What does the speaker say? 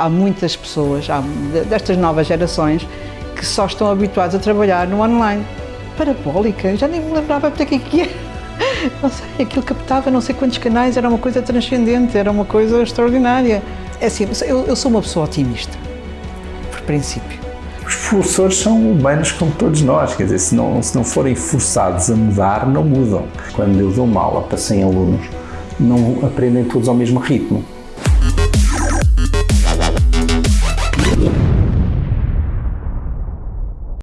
há muitas pessoas, há, destas novas gerações, que só estão habituadas a trabalhar no online. Parabólica, já nem me lembrava até que é que é. Não sei, aquilo captava não sei quantos canais, era uma coisa transcendente, era uma coisa extraordinária. É assim, eu, eu sou uma pessoa otimista, por princípio. Os professores são humanos como todos nós, quer dizer, se não, se não forem forçados a mudar, não mudam. Quando eu dou uma aula para 100 alunos, não aprendem todos ao mesmo ritmo